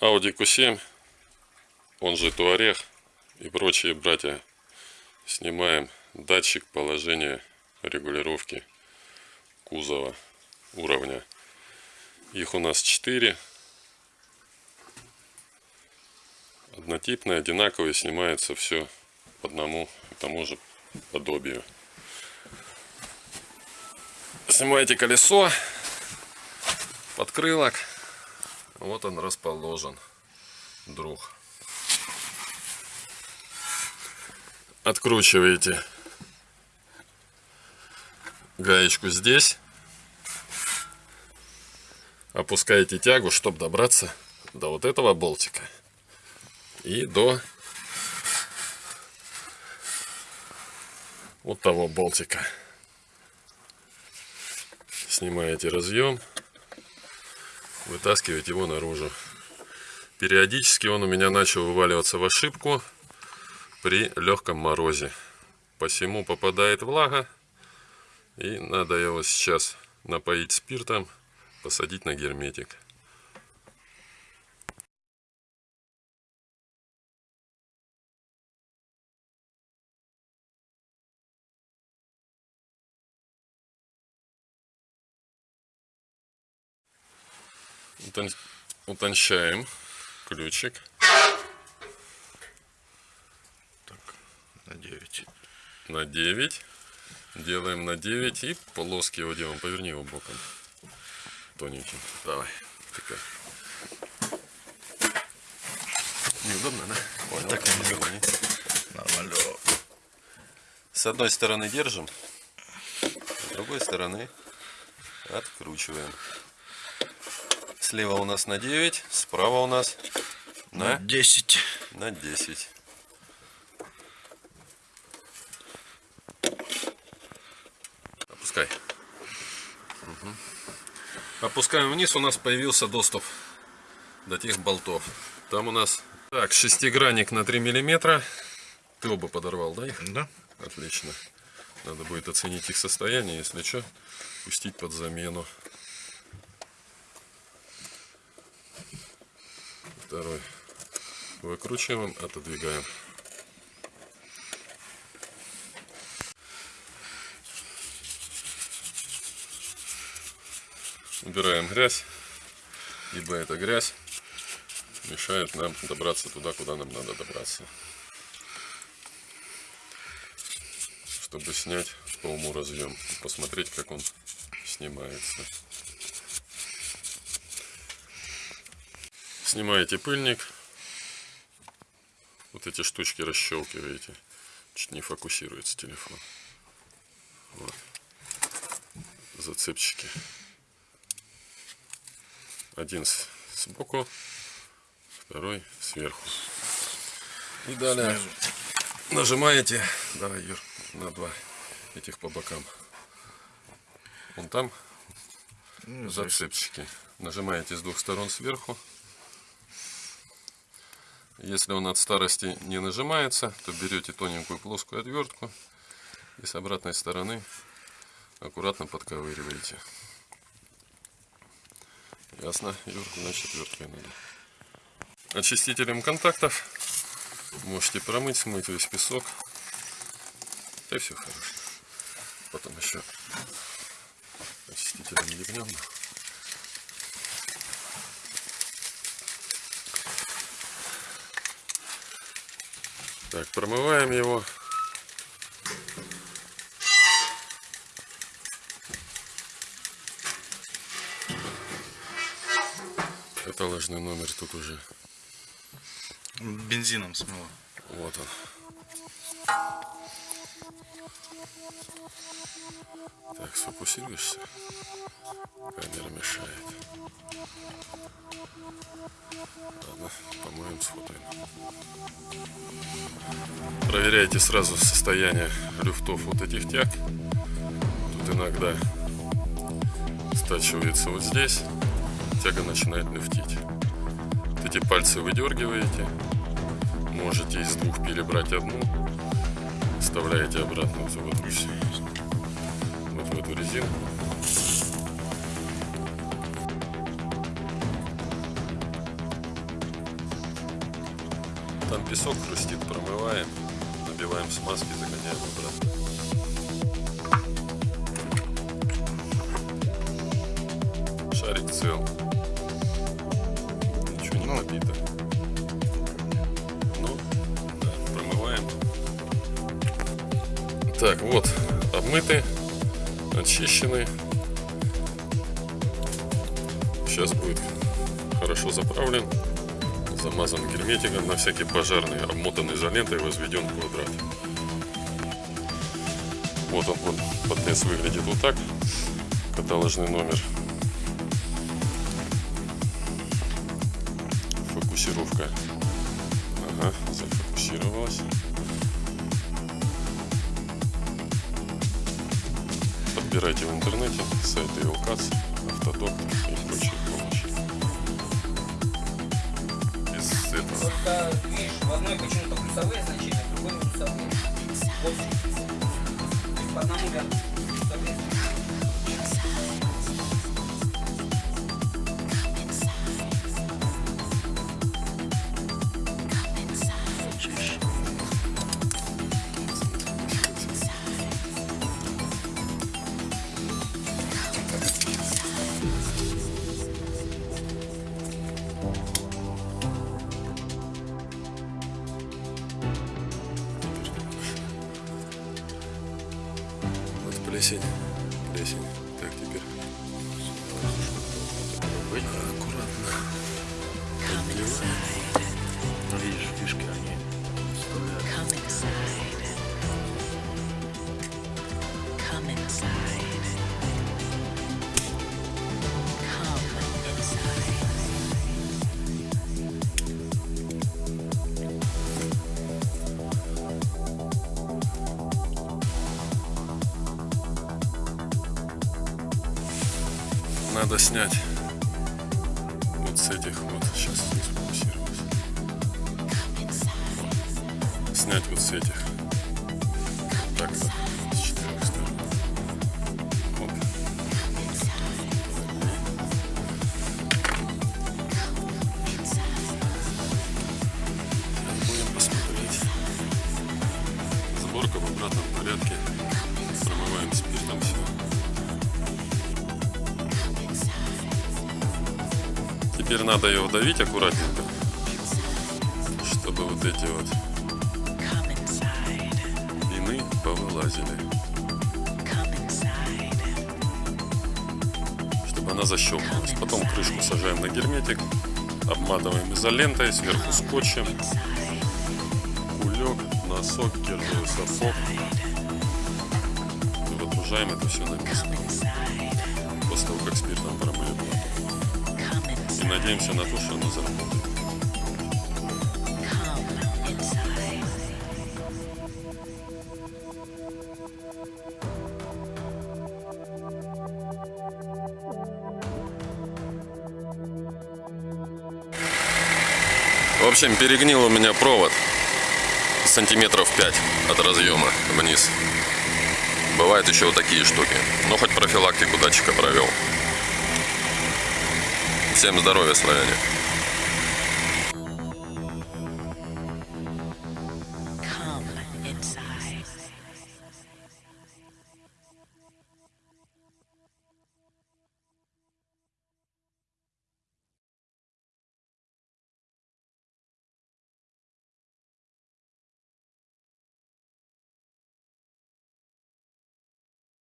Audi Q7, он же Туарег и прочие братья, снимаем датчик положения регулировки кузова уровня. Их у нас 4. Однотипные, одинаковые, снимается все по одному и тому же подобию. Снимаете колесо, подкрылок. Вот он расположен, друг. Откручиваете гаечку здесь. Опускаете тягу, чтобы добраться до вот этого болтика. И до вот того болтика. Снимаете разъем вытаскивать его наружу. Периодически он у меня начал вываливаться в ошибку при легком морозе. Посему попадает влага. И надо его сейчас напоить спиртом, посадить на герметик. Утончаем ключик. Так, на 9. На 9. Делаем на 9 и полоски его делаем. Поверни его боком. Тоненьким. Давай. Такая. Неудобно, да? Понял. Так неудобно. Нормально. С одной стороны держим, с другой стороны откручиваем. Слева у нас на 9, справа у нас на, на 10. На 10. Опускай. Угу. Опускаем вниз, у нас появился доступ до тех болтов. Там у нас так, шестигранник на 3 миллиметра. Ты оба подорвал, да? Их? Да. Отлично. Надо будет оценить их состояние, если что, пустить под замену. Второй выкручиваем, отодвигаем. Убираем грязь, ибо эта грязь мешает нам добраться туда, куда нам надо добраться. Чтобы снять по уму разъем, посмотреть, как он снимается. Снимаете пыльник. Вот эти штучки расщелкиваете. Чуть не фокусируется телефон. Вот. Зацепчики. Один сбоку, второй сверху. И далее нажимаете, давай, Юр, на два этих по бокам. Вон там ну, зацепчики. Нажимаете с двух сторон сверху. Если он от старости не нажимается, то берете тоненькую плоскую отвертку и с обратной стороны аккуратно подковыриваете. Ясно, Юр, значит отверткой надо. Очистителем контактов можете промыть, смыть весь песок. И все хорошо. Потом еще очистителем ебнем. Так, промываем его. Каталожный номер тут уже. Бензином смыло. Вот он. Так, сфокусируешься? Камера мешает. Ладно, помоем, сфотаем. Проверяйте сразу состояние люфтов вот этих тяг. Тут иногда стачивается вот здесь, тяга начинает люфтить. Вот эти пальцы выдергиваете, можете из двух перебрать одну, вставляете обратно в вот в эту резинку. Там песок хрустит, промываем, набиваем смазки, загоняем обратно. Шарик цел. Ничего не Ну. побито. Ну, да, промываем. Так, вот, обмыты, очищены. Сейчас будет хорошо заправлен, замазан герметиком на всякий пожарный, обмотан изолентой, возведен квадрат. Вот он, вот, подлез выглядит вот так. Каталожный номер. Фокусировка. Ага, зафокусировалась. Подбирайте в интернете сайты Илкац, Автодок и прочие помощи. Без этого. Просто, видишь, в одной почему-то плюсовые значения, в другой минусовые. Вот. То есть по одному ряду 谢谢你。Надо снять вот с этих вот. Сейчас здесь фокусируюсь. Снять вот с этих. Теперь надо ее вдавить аккуратненько, чтобы вот эти вот пины повылазили, чтобы она защелкнулась. Потом крышку сажаем на герметик, обматываем изолентой, сверху скотчем, кулек, носок, кирзовый сапог. И выгружаем это все на место после того, как спиртом промыли надеемся на то, что оно заработает. В общем, перегнил у меня провод сантиметров 5 от разъема вниз. Бывают еще вот такие штуки. Но хоть профилактику датчика провел. Всем здоровья, славяне.